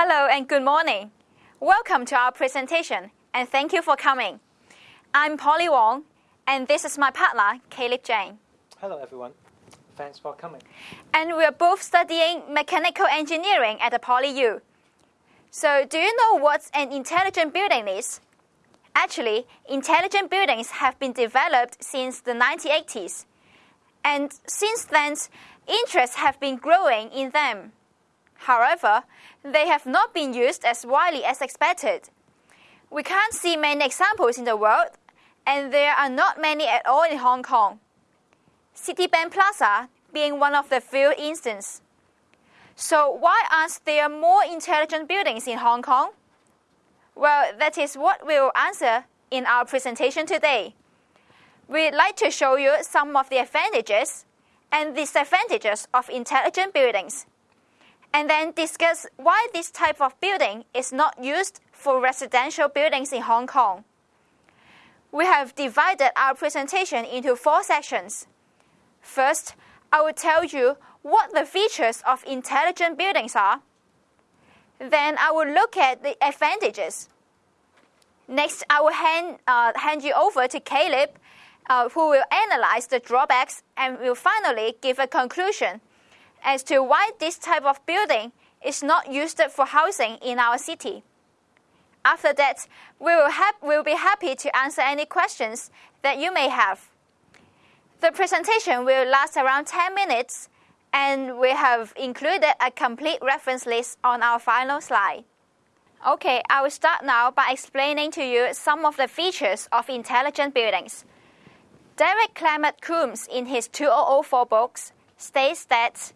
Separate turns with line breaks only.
Hello and good morning. Welcome to our presentation and thank you for coming. I'm Polly Wong and this is my partner, Caleb Jane.
Hello everyone. Thanks for coming.
And we are both studying mechanical engineering at the Poly U. So, do you know what an intelligent building is? Actually, intelligent buildings have been developed since the 1980s. And since then, interest have been growing in them. However, they have not been used as widely as expected. We can't see many examples in the world, and there are not many at all in Hong Kong. Citibank Plaza being one of the few instances. So why aren't there more intelligent buildings in Hong Kong? Well, that is what we will answer in our presentation today. We'd like to show you some of the advantages and disadvantages of intelligent buildings, and then discuss why this type of building is not used for residential buildings in Hong Kong. We have divided our presentation into four sections. First, I will tell you what the features of intelligent buildings are. Then I will look at the advantages. Next, I will hand, uh, hand you over to Caleb, uh, who will analyze the drawbacks and will finally give a conclusion as to why this type of building is not used for housing in our city. After that, we will, we will be happy to answer any questions that you may have. The presentation will last around 10 minutes, and we have included a complete reference list on our final slide. Okay, I will start now by explaining to you some of the features of intelligent buildings. Derek Clements-Croome, in his 2004 books, states that